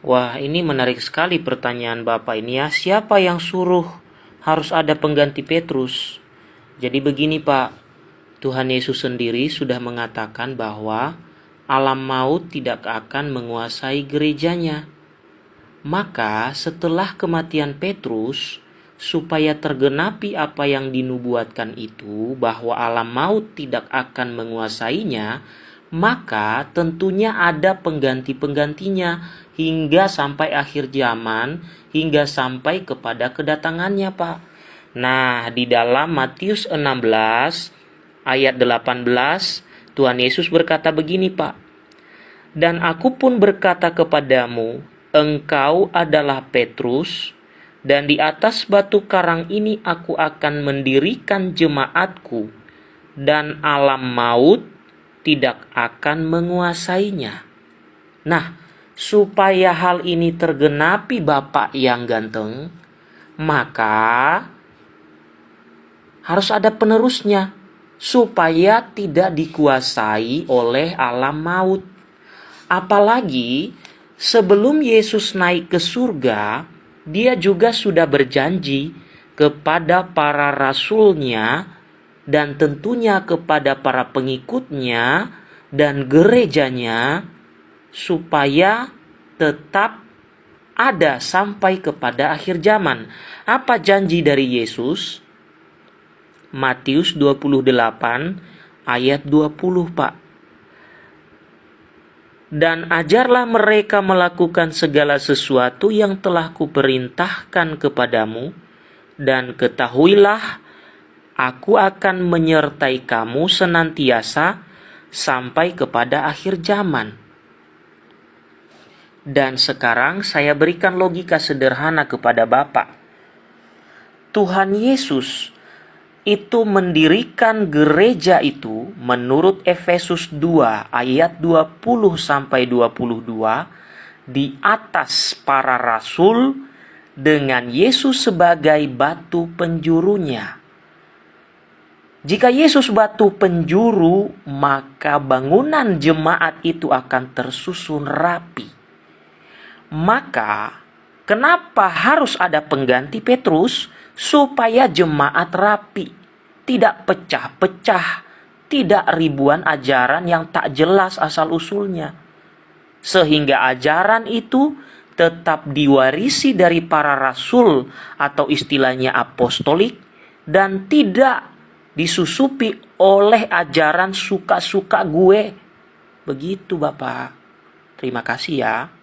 Wah, ini menarik sekali pertanyaan Bapak ini ya. Siapa yang suruh harus ada pengganti Petrus? Jadi begini Pak, Tuhan Yesus sendiri sudah mengatakan bahwa alam maut tidak akan menguasai gerejanya. Maka setelah kematian Petrus, supaya tergenapi apa yang dinubuatkan itu bahwa alam maut tidak akan menguasainya, maka tentunya ada pengganti-penggantinya hingga sampai akhir zaman, hingga sampai kepada kedatangannya, Pak. Nah, di dalam Matius 16 ayat 18, Tuhan Yesus berkata begini, Pak. Dan aku pun berkata kepadamu, engkau adalah Petrus, dan di atas batu karang ini aku akan mendirikan jemaatku, dan alam maut tidak akan menguasainya. Nah, supaya hal ini tergenapi Bapak yang ganteng, maka harus ada penerusnya supaya tidak dikuasai oleh alam maut. Apalagi sebelum Yesus naik ke surga, dia juga sudah berjanji kepada para rasulnya dan tentunya kepada para pengikutnya dan gerejanya supaya tetap ada sampai kepada akhir zaman. Apa janji dari Yesus? Matius 28 ayat 20, Pak. Dan ajarlah mereka melakukan segala sesuatu yang telah kuperintahkan kepadamu, dan ketahuilah aku akan menyertai kamu senantiasa sampai kepada akhir zaman. Dan sekarang saya berikan logika sederhana kepada Bapak. Tuhan Yesus itu mendirikan gereja itu menurut Efesus 2 ayat 20 sampai 22 di atas para rasul dengan Yesus sebagai batu penjurunya. Jika Yesus batu penjuru, maka bangunan jemaat itu akan tersusun rapi maka kenapa harus ada pengganti Petrus supaya jemaat rapi, tidak pecah-pecah, tidak ribuan ajaran yang tak jelas asal-usulnya. Sehingga ajaran itu tetap diwarisi dari para rasul atau istilahnya apostolik dan tidak disusupi oleh ajaran suka-suka gue. Begitu Bapak. Terima kasih ya.